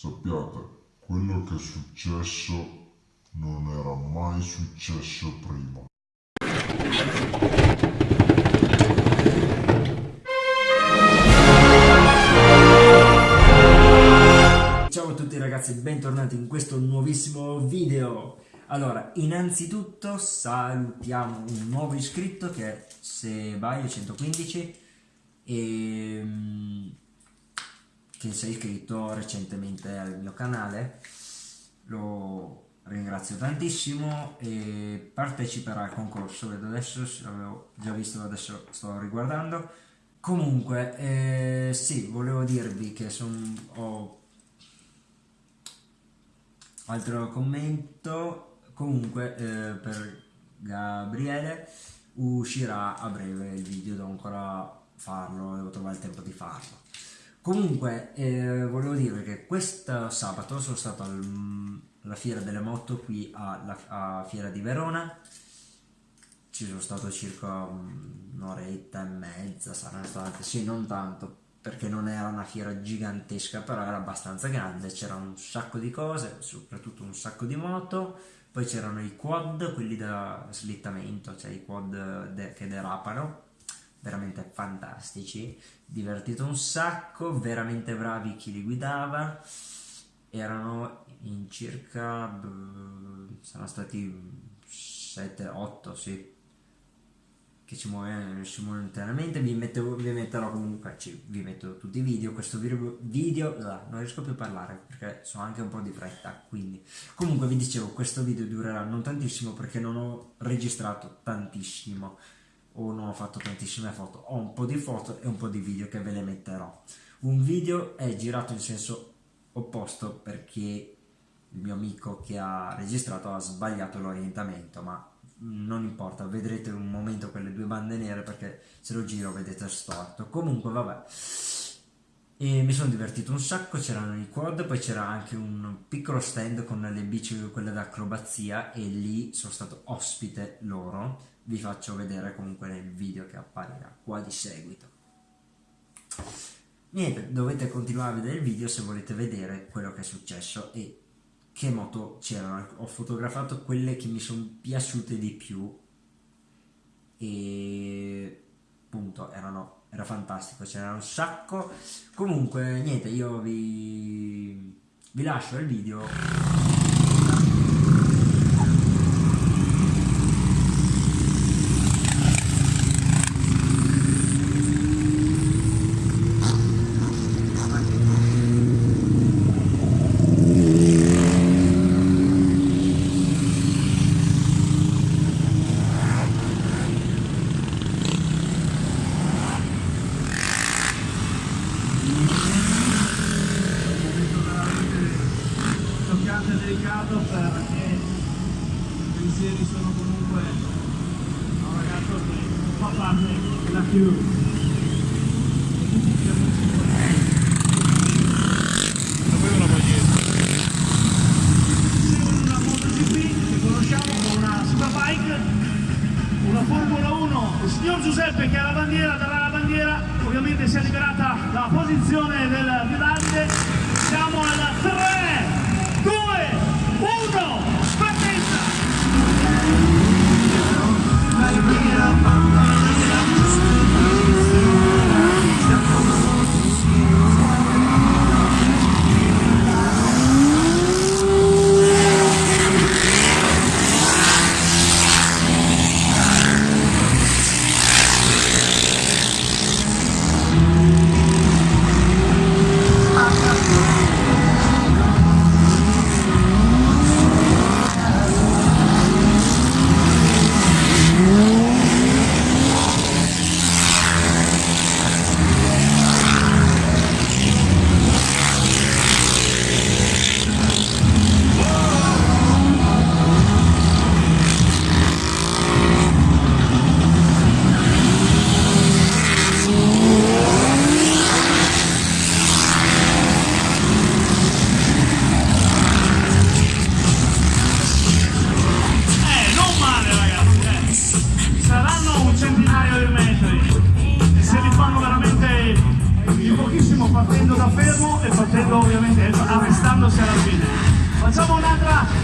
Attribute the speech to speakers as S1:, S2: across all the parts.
S1: sappiate, quello che è successo non era mai successo prima.
S2: Ciao a tutti ragazzi, bentornati in questo nuovissimo video. Allora, innanzitutto salutiamo un nuovo iscritto che è Sebaio 115 e mm, che si è iscritto recentemente al mio canale. Lo ringrazio tantissimo e parteciperà al concorso, vedo adesso, l'avevo già visto, adesso sto riguardando. Comunque, eh, sì, volevo dirvi che son, ho altro commento comunque eh, per Gabriele uscirà a breve il video devo ancora farlo devo trovare il tempo di farlo comunque eh, volevo dire che questo sabato sono stato al, alla fiera delle moto qui alla fiera di Verona. Ci sono stato circa un'oretta e mezza saranno state sì non tanto perché non era una fiera gigantesca però era abbastanza grande c'erano un sacco di cose soprattutto un sacco di moto poi c'erano i quad, quelli da slittamento, cioè i quad de che derapano, veramente fantastici, divertito un sacco, veramente bravi chi li guidava, erano in circa, saranno stati 7-8, sì, che ci muove simultaneamente vi, metto, vi metterò comunque ci, vi metto tutti i video questo video, video non riesco più a parlare perché so anche un po' di fretta quindi. Comunque vi dicevo questo video durerà non tantissimo perché non ho registrato tantissimo o non ho fatto tantissime foto ho un po' di foto e un po' di video che ve le metterò un video è girato in senso opposto perché il mio amico che ha registrato ha sbagliato l'orientamento ma non importa, vedrete un momento quelle due bande nere perché se lo giro vedete storto. Comunque vabbè, e mi sono divertito un sacco, c'erano i quad, poi c'era anche un piccolo stand con le bici, quelle d'acrobazia e lì sono stato ospite loro. Vi faccio vedere comunque nel video che apparirà qua di seguito. Niente, dovete continuare a vedere il video se volete vedere quello che è successo e che moto c'erano, ho fotografato quelle che mi sono piaciute di più e appunto erano, era fantastico, c'era un sacco, comunque niente io vi, vi lascio il video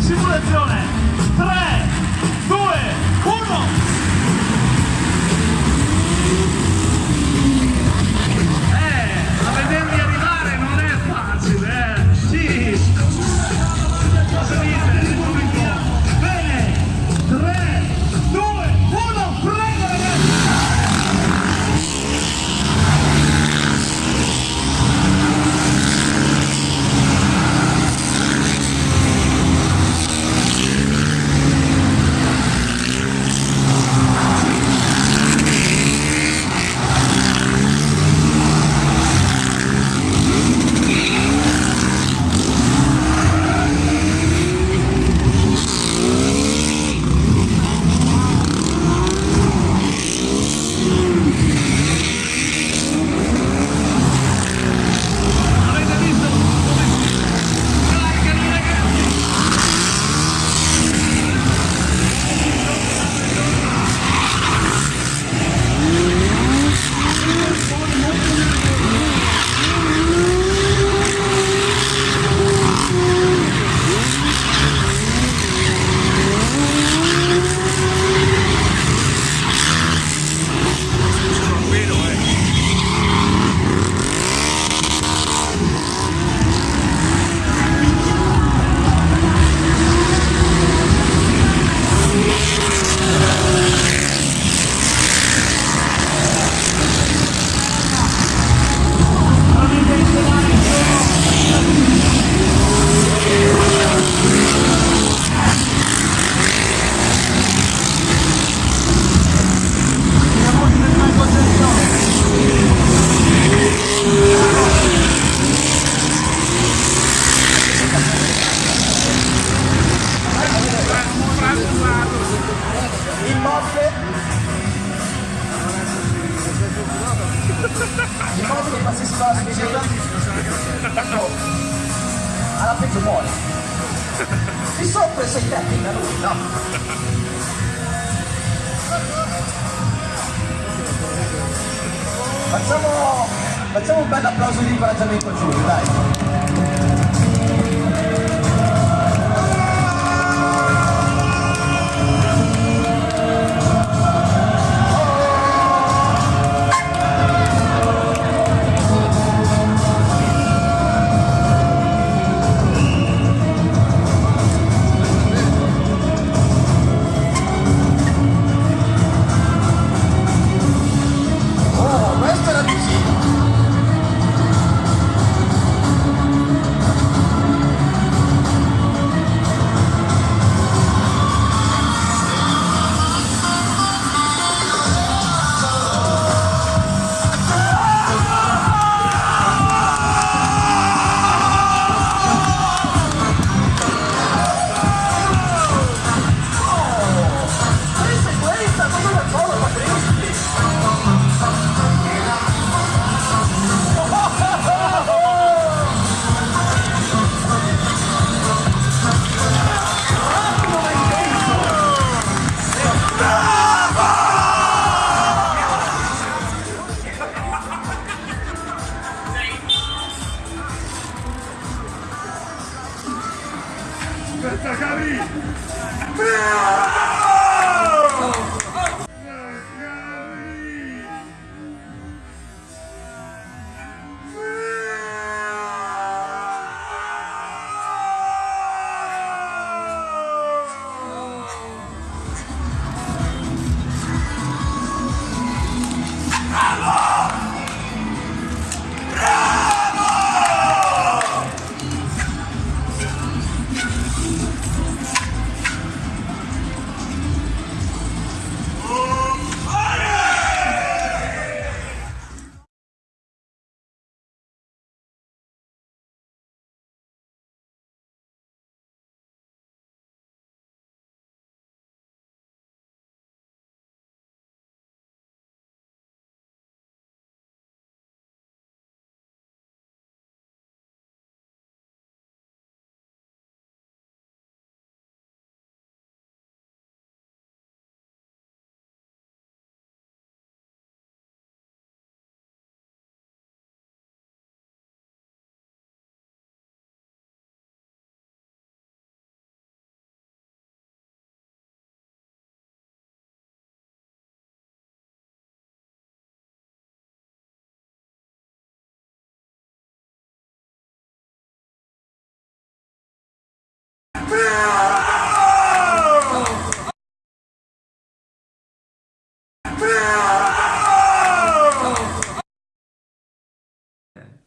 S3: simulazione.
S4: muore. Mi sono preso i lui, no? Facciamo, facciamo un bel applauso di incoraggiamento a Giulio, dai.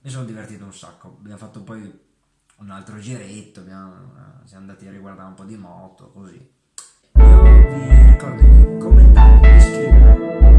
S2: Mi sono divertito un sacco, abbiamo fatto poi un altro giretto, abbiamo, eh, siamo andati a riguardare un po' di moto, così. Io vi ricordo di commentare, iscrivervi.